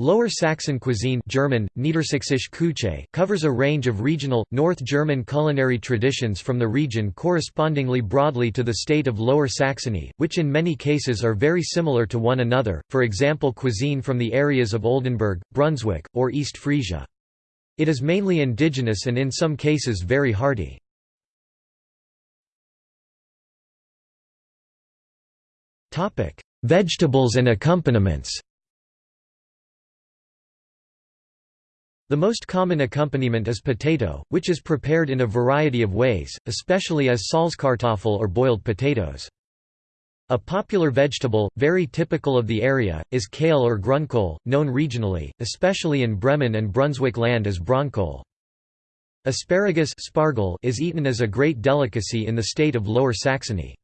Lower Saxon cuisine German, Küche covers a range of regional, North German culinary traditions from the region correspondingly broadly to the state of Lower Saxony, which in many cases are very similar to one another, for example cuisine from the areas of Oldenburg, Brunswick, or East Frisia. It is mainly indigenous and in some cases very hearty. Vegetables and accompaniments The most common accompaniment is potato, which is prepared in a variety of ways, especially as Salzkartoffel or boiled potatoes. A popular vegetable, very typical of the area, is kale or grunkohl, known regionally, especially in Bremen and Brunswick land as Braunkohl. Asparagus is eaten as a great delicacy in the state of Lower Saxony.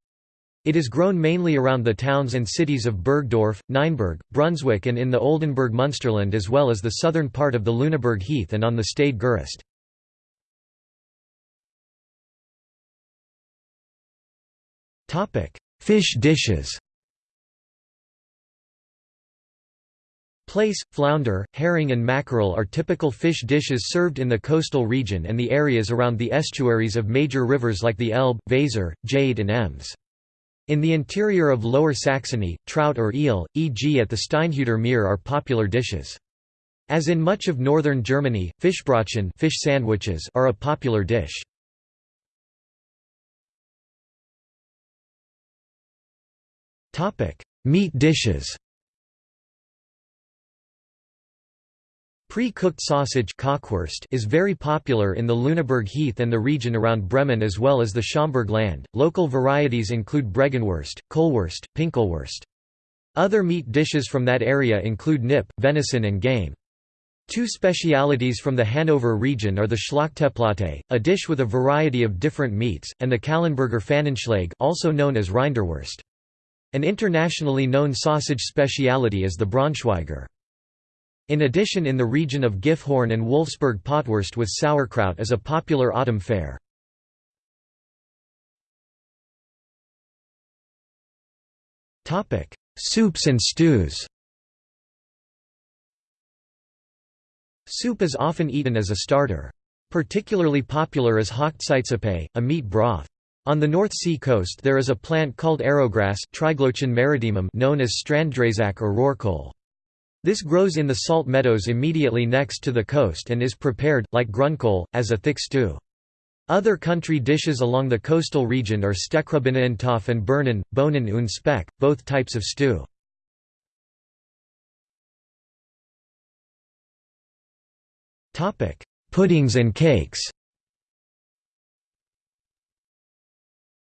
It is grown mainly around the towns and cities of Burgdorf, Nienburg, Brunswick and in the Oldenburg Munsterland as well as the southern part of the Lüneburg Heath and on the Stade Geest. Fish dishes Plaice, flounder, herring and mackerel are typical fish dishes served in the coastal region and the areas around the estuaries of major rivers like the Elbe, Weser, Jade and Ems. In the interior of Lower Saxony, trout or eel, e.g. at the Steinhuder Meer are popular dishes. As in much of northern Germany, Fischbrötchen fish sandwiches are a popular dish. Meat dishes Pre-cooked sausage is very popular in the Lüneburg Heath and the region around Bremen as well as the Schaumburg land. Local varieties include Bregenwurst, Kohlwurst, Pinkelwurst. Other meat dishes from that area include nip, venison and game. Two specialities from the Hanover region are the Schlachteplatte, a dish with a variety of different meats, and the Calenberger Pfannenschlag also known as Rinderwurst. An internationally known sausage speciality is the Braunschweiger. In addition in the region of Gifhorn and Wolfsburg potwurst with sauerkraut is a popular autumn fare. Soups and stews Soup is often eaten as a starter. Particularly popular is Hochzeitssuppe, a meat broth. On the North Sea coast there is a plant called arrowgrass known as Stranddreizack or Röhrkohl. This grows in the salt meadows immediately next to the coast and is prepared, like grunkohl, as a thick stew. Other country dishes along the coastal region are Steckrübeneintopf and Birnen, Bohnen und Speck, both types of stew. Puddings and cakes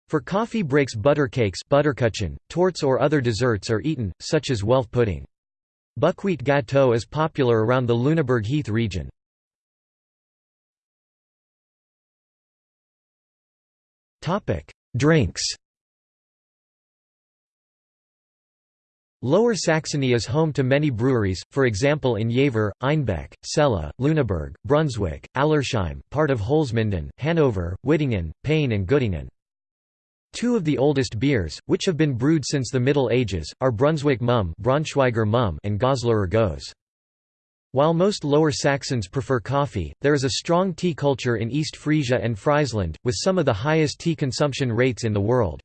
For coffee breaks buttercakes butterkuchen, torts or other desserts are eaten, such as Welf pudding. Buckwheat gâteau is popular around the Lüneburg Heath region. Drinks Lower Saxony is home to many breweries, for example in Jever, Einbeck, Celle, Lüneburg, Brunswick, Allersheim, part of Holzminden, Hanover, Wittingen, Peine and Göttingen. Two of the oldest beers, which have been brewed since the Middle Ages, are Brunswick Mumm, Braunschweiger Mumm and Goslar Gose. While most Lower Saxons prefer coffee, there is a strong tea culture in East Frisia and Friesland, with some of the highest tea consumption rates in the world.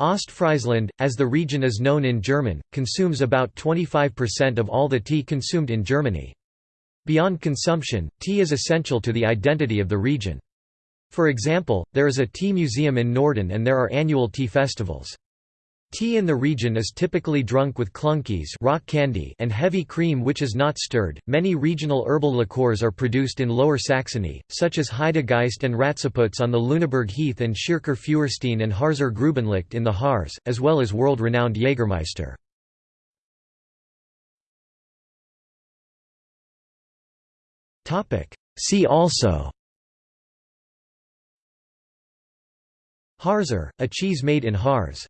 Ostfriesland, as the region is known in German, consumes about 25% of all the tea consumed in Germany. Beyond consumption, tea is essential to the identity of the region. For example, there is a tea museum in Norden and there are annual tea festivals. Tea in the region is typically drunk with Kluntjes rock candy and heavy cream which is not stirred. Many regional herbal liqueurs are produced in Lower Saxony, such as Heidegeist and Ratzeputz on the Lüneburg Heath and Schirker Feuerstein and Harzer Grubenlicht in the Harz, as well as world-renowned Jägermeister. See also Harzer, a cheese made in Harz